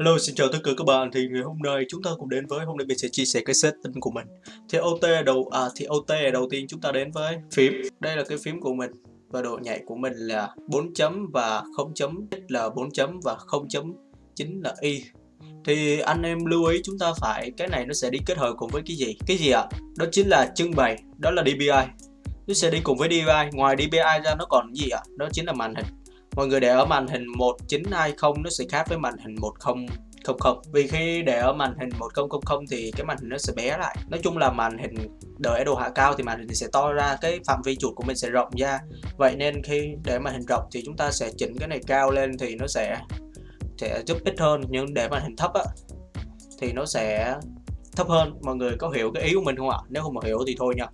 Hello, xin chào tất cả các bạn. Thì ngày hôm nay chúng ta cùng đến với hôm nay mình sẽ chia sẻ cái setting của mình. Thì OT đầu à thì OT đầu tiên chúng ta đến với phím. Đây là cái phím của mình và độ nhạy của mình là 4 chấm và 0 chấm là 4 chấm và 0 chấm chính là y. Thì anh em lưu ý chúng ta phải cái này nó sẽ đi kết hợp cùng với cái gì? Cái gì ạ? Đó chính là trưng bày, đó là DPI. Nó sẽ đi cùng với DPI. Ngoài DPI ra nó còn gì ạ? Đó chính là màn hình mọi người để ở màn hình 1920 nó sẽ khác với màn hình 1000 vì khi để ở màn hình 1000 thì cái màn hình nó sẽ bé lại. Nói chung là màn hình đợi độ hạ cao thì màn hình sẽ to ra, cái phạm vi chuột của mình sẽ rộng ra. Vậy nên khi để màn hình rộng thì chúng ta sẽ chỉnh cái này cao lên thì nó sẽ sẽ giúp ít hơn. Nhưng để màn hình thấp á, thì nó sẽ thấp hơn. Mọi người có hiểu cái ý của mình không ạ? Nếu không mà hiểu thì thôi nha.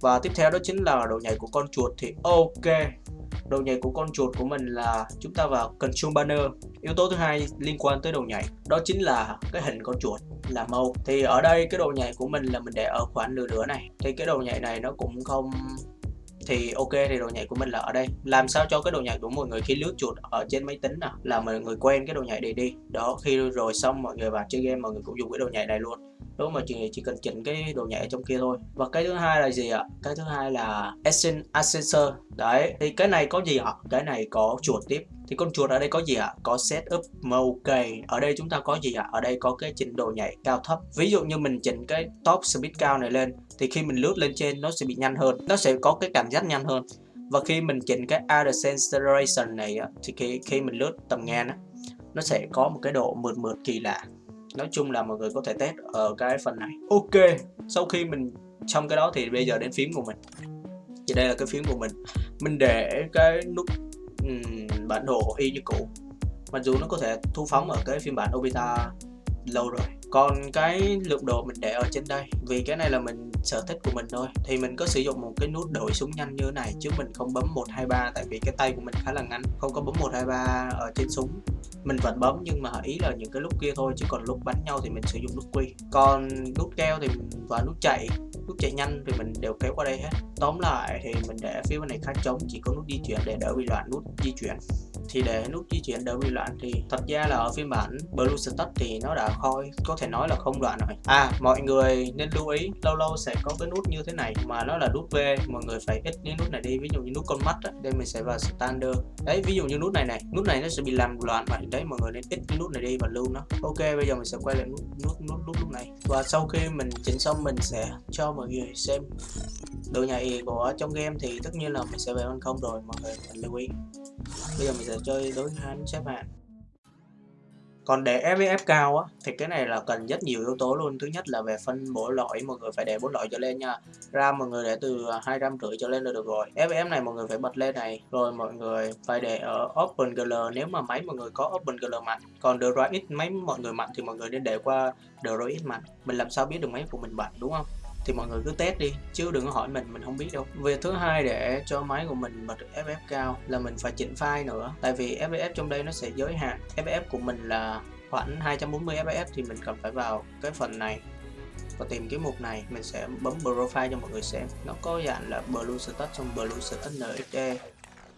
Và tiếp theo đó chính là độ nhảy của con chuột thì ok. Đầu nhảy của con chuột của mình là chúng ta vào Control Banner. Yếu tố thứ hai liên quan tới đầu nhảy, đó chính là cái hình con chuột là màu. Thì ở đây cái đầu nhảy của mình là mình để ở khoảng nửa nửa này. Thì cái đầu nhảy này nó cũng không thì ok thì đồ nhảy của mình là ở đây làm sao cho cái đồ nhảy của mọi người khi lướt chuột ở trên máy tính nào là mọi người quen cái đồ nhảy này đi đó khi rồi xong mọi người vào chơi game mọi người cũng dùng cái đồ nhảy này luôn lúc mà chỉ, chỉ cần chỉnh cái đồ nhảy ở trong kia thôi. Và cái thứ hai là gì ạ? Cái thứ hai là Ascensor. Đấy thì cái này có gì ạ? Cái này có chuột tiếp. Thì con chuột ở đây có gì ạ? Có setup ok ở đây chúng ta có gì ạ? Ở đây có cái chỉnh độ nhảy cao thấp. Ví dụ như mình chỉnh cái top speed cao này lên thì khi mình lướt lên trên nó sẽ bị nhanh hơn. Nó sẽ có cái cảm giác nhanh hơn. Và khi mình chỉnh cái acceleration này thì khi, khi mình lướt tầm ngang nó sẽ có một cái độ mượt mượt kỳ lạ nói chung là mọi người có thể test ở cái phần này. Ok sau khi mình xong cái đó thì bây giờ đến phím của mình. Thì đây là cái phím của mình. Mình để cái nút um, bản đồ y như cũ. Mặc dù nó có thể thu phóng ở cái phiên bản Obita lâu rồi. Còn cái lượng đồ mình để ở trên đây vì cái này là mình sở thích của mình thôi. Thì mình có sử dụng một cái nút đổi súng nhanh như thế này, chứ mình không bấm 123 tại vì cái tay của mình khá là ngắn, không có bấm 123 ở trên súng. Mình vẫn bấm nhưng mà ý là những cái lúc kia thôi, chứ còn lúc bắn nhau thì mình sử dụng nút quy. Còn nút keo thì và nút chạy nút chạy nhanh thì mình đều kéo qua đây hết. Tóm lại thì mình để phía bên này khá trống, chỉ có nút di chuyển để đỡ bị loạn nút di chuyển thì để nút di chuyển đỡ bị loạn thì thật ra là ở phiên bản Blue Status thì nó đã khôi có thể nói là không loạn rồi. À mọi người nên lưu ý lâu lâu sẽ có cái nút như thế này mà nó là nút V mọi người phải ít những nút này đi ví dụ như nút con mắt á đây mình sẽ vào standard. Đấy ví dụ như nút này này nút này nó sẽ bị làm loạn vậy đấy mọi người nên ít cái nút này đi và lưu nó. Ok bây giờ mình sẽ quay lại nút nút nút nút, nút này. Và sau khi mình chỉnh xong mình sẽ cho mọi người xem độ nhạy của trong game thì tất nhiên là mình sẽ về ban không rồi mọi người mình lưu ý bây giờ mình sẽ chơi đối hai xếp hạng còn để FVF cao á, thì cái này là cần rất nhiều yếu tố luôn. Thứ nhất là về phân bổ loại mọi người phải để bốn loại trở lên nha. RAM mọi người để từ hai trăm rưỡi trở lên là được rồi. FVF này mọi người phải bật lên này, rồi mọi người phải để ở OpenGL nếu mà máy mọi người có OpenGL mạnh, còn DRX máy mọi người mạnh thì mọi người nên để qua DRX mạnh. Mình làm sao biết được máy của mình mạnh, đúng không? Thì mọi người cứ test đi, chứ đừng có hỏi mình mình không biết đâu. Việc thứ hai để cho máy của mình bật FF cao là mình phải chỉnh file nữa. Tại vì FF trong đây nó sẽ giới hạn. FF của mình là khoảng 240 fps thì mình cần phải vào cái phần này và tìm cái mục này. Mình sẽ bấm profile cho mọi người xem. Nó có dạng là blue status trong blue status nxd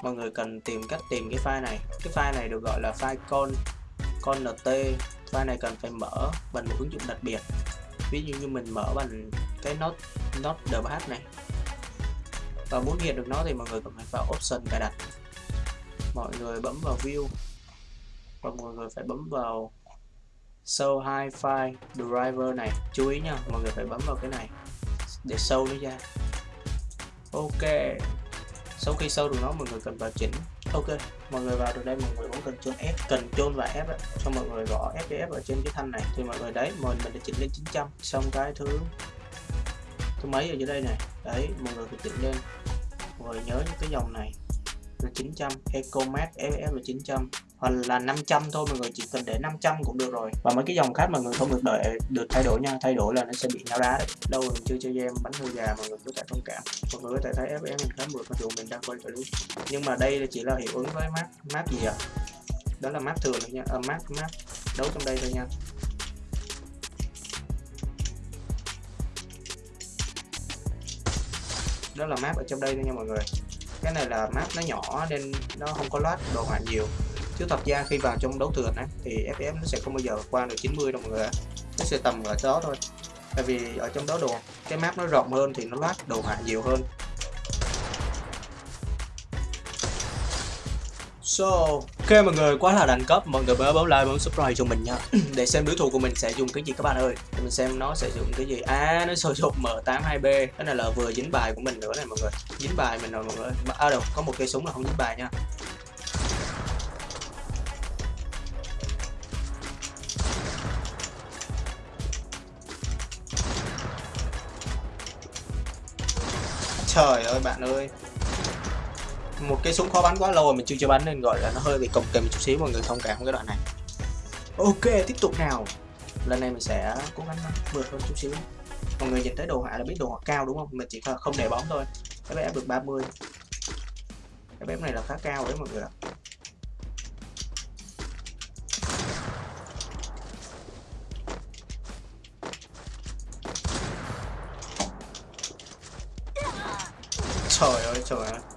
mọi người cần tìm cách tìm cái file này. Cái file này được gọi là file con con nt file này cần phải mở bằng một ứng dụng đặc biệt ví dụ như mình mở bằng cái nốt nốt dbh này. Và muốn hiện được nó thì mọi người cần phải vào option cài đặt. Mọi người bấm vào view. Và mọi người phải bấm vào show hai file driver này. Chú ý nha, mọi người phải bấm vào cái này để show nó ra. Ok. Sau khi show được nó, mọi người cần vào chỉnh ok, mọi người vào được đây, mọi người bấm cần chôn F cần chôn và F cho mọi người gõ FDF ở trên cái thanh này. Thì mọi người đấy mình mình đã chỉnh lên 900 xong cái thứ thứ mấy ở dưới đây này. Đấy, mọi người phải chỉnh lên. Mọi người nhớ những cái dòng này là 900 Ecomax FF là 900 hoặc là 500 thôi mọi người chỉ cần để 500 cũng được rồi. Và mấy cái dòng khác mọi người không được đợi được thay đổi nha thay đổi là nó sẽ bị nhau đá đấy. Đâu mình chưa chơi game bánh hơi già mọi người có thể thông cảm. Mọi người có thể thấy FF mình khá mượt mặc dù mình đang quay clip. Nhưng mà đây là chỉ là hiệu ứng với map map gì ạ? Đó là map thường thôi nha à, map map đấu trong đây thôi nha. Đó là map ở trong đây thôi nha mọi người cái này là map nó nhỏ nên nó không có loát đồ họa nhiều. Chứ thật ra khi vào trong đấu thường á, thì FPS nó sẽ không bao giờ qua được 90 đâu mọi người ạ. Nó sẽ tầm ở đó thôi. Tại vì ở trong đó đồ, cái map nó rộng hơn thì nó loát đồ họa nhiều hơn. So, ok mọi người, quá là đẳng cấp, mọi người nhớ bấm like, bấm subscribe cho mình nha. Để xem đối thủ của mình sẽ dùng cái gì các bạn ơi. Để mình xem nó sẽ dùng cái gì. À, nó sử dụng M82B Cái này là vừa dính bài của mình nữa này mọi người. Dính bài mình rồi mọi người À đâu, có một cây súng là không dính bài nha. Trời ơi bạn ơi một cái súng khó bắn quá lâu rồi mình chưa chưa bắn nên gọi là nó hơi bị cồng kềnh một chút xíu, mọi người thông cảm cái đoạn này. Ok, tiếp tục nào. Lần này mình sẽ cố gắng vượt hơn chút xíu. Mọi người nhìn thấy đồ họa là biết đồ họa cao đúng không? Mình chỉ không để bóng thôi. Cái bé được 30 cái bé này là khá cao đấy mọi người ạ. Trời ơi trời ơi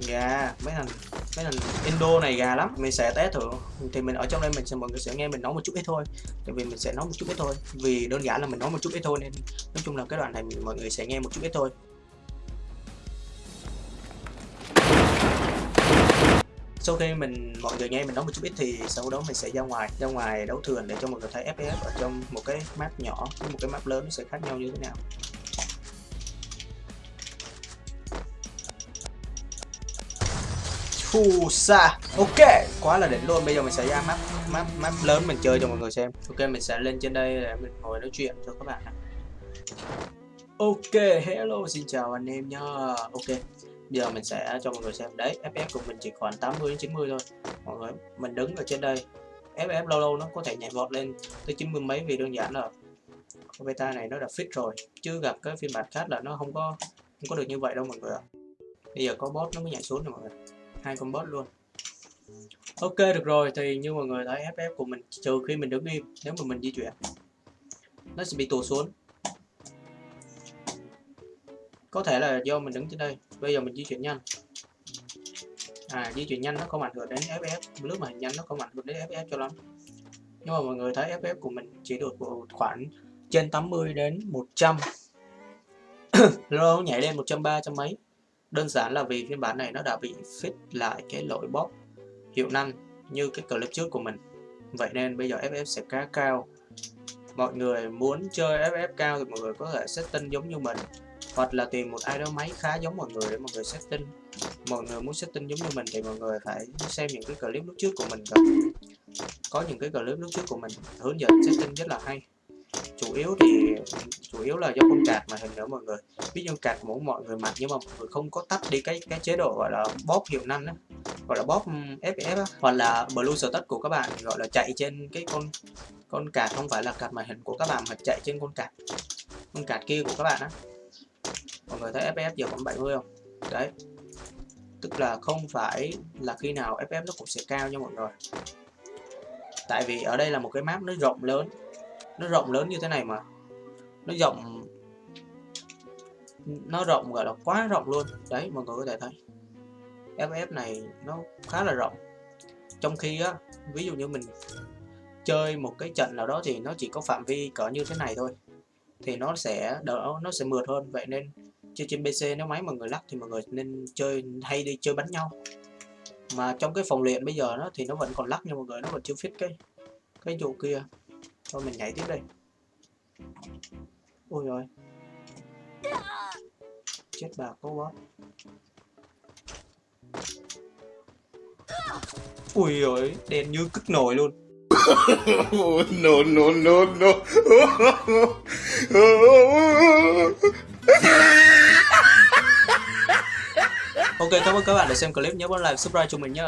gà, mấy thằng mấy thằng Indo này gà lắm. Mình sẽ test thử. Thì mình, ở trong đây mình sẽ, mọi người sẽ nghe mình nói một chút ít thôi. Tại vì mình sẽ nói một chút ít thôi. Vì đơn giản là mình nói một chút ít thôi nên nói chung là cái đoạn này mọi người sẽ nghe một chút ít thôi. Sau khi mình, mọi người nghe mình nói một chút ít thì sau đó mình sẽ ra ngoài ra ngoài đấu thường để cho mọi người thấy FPS ở trong một cái map nhỏ với một cái map lớn nó sẽ khác nhau như thế nào. Phù sa. Ok, Quá là đỉnh luôn. Bây giờ mình sẽ ra map map map lớn mình chơi cho mọi người xem. Ok, mình sẽ lên trên đây để mình ngồi nói chuyện cho các bạn Ok, hello, xin chào anh em nha. Ok, Bây giờ mình sẽ cho mọi người xem. Đấy ff của mình chỉ còn 80 đến 90 thôi. Mọi người, Mình đứng ở trên đây. FF lâu lâu nó có thể nhảy vọt lên tới 90 mấy vì đơn giản là beta này nó đã fix rồi. Chứ gặp cái phiên bản khác là nó không có không có được như vậy đâu mọi người ạ. Bây giờ có bot nó mới nhảy xuống rồi mọi người hai con boss luôn. Ok, được rồi, thì như mọi người thấy ff của mình, trừ khi mình đứng im, nếu mà mình di chuyển, nó sẽ bị tụt xuống. Có thể là do mình đứng trên đây, bây giờ mình di chuyển nhanh. À di chuyển nhanh nó không ảnh hưởng đến ff lúc mà nhanh nó không ảnh hưởng đến ff cho lắm. Nhưng mà mọi người thấy ff của mình chỉ được khoảng trên 80 đến 100 lâu nhảy lên 130 trăm mấy. Đơn giản là vì phiên bản này nó đã bị fix lại cái lỗi bot hiệu năng như cái clip trước của mình. Vậy nên bây giờ FF sẽ khá cao. Mọi người muốn chơi FF cao thì mọi người có thể setting giống như mình, hoặc là tìm một ai đó máy khá giống mọi người để mọi người setting. Mọi người muốn setting giống như mình thì mọi người phải xem những cái clip lúc trước của mình rồi. Có những cái clip lúc trước của mình hướng dẫn setting rất là hay chủ yếu thì chủ yếu là do con cạt mà hình nữa mọi người ví dụ cạt muốn mọi người mặc nhưng mà mọi người không có tắt đi cái cái chế độ gọi là bóp hiệu năng đó, gọi là bóp FF á. Hoặc là blue status của các bạn gọi là chạy trên cái con con cạt không phải là cạt màn hình của các bạn mà chạy trên con cạt con cạt kia của các bạn á. Mọi người thấy FF giờ còn 70 không? Đấy. Tức là không phải là khi nào FF nó cũng sẽ cao nha mọi người. Tại vì ở đây là một cái map nó rộng lớn nó rộng lớn như thế này mà. Nó rộng nó rộng gọi là quá rộng luôn. Đấy, mọi người có thể thấy. FF này nó khá là rộng. Trong khi á, ví dụ như mình chơi một cái trận nào đó thì nó chỉ có phạm vi cỡ như thế này thôi. Thì nó sẽ đỡ, nó sẽ mượt hơn. Vậy nên chơi trên PC nếu máy mọi người lắc thì mọi người nên chơi, hay đi chơi bắn nhau. Mà trong cái phòng luyện bây giờ nó thì nó vẫn còn lắc nha mọi người, nó vẫn chưa fit cái cái vụ kia thôi mình nhảy tiếp đây ôi rồi chết bà cô quá. Ui rồi đen như cức nồi luôn. No no no no ok cảm ơn các bạn đã xem clip. Nhớ bấm like subscribe cho mình nhé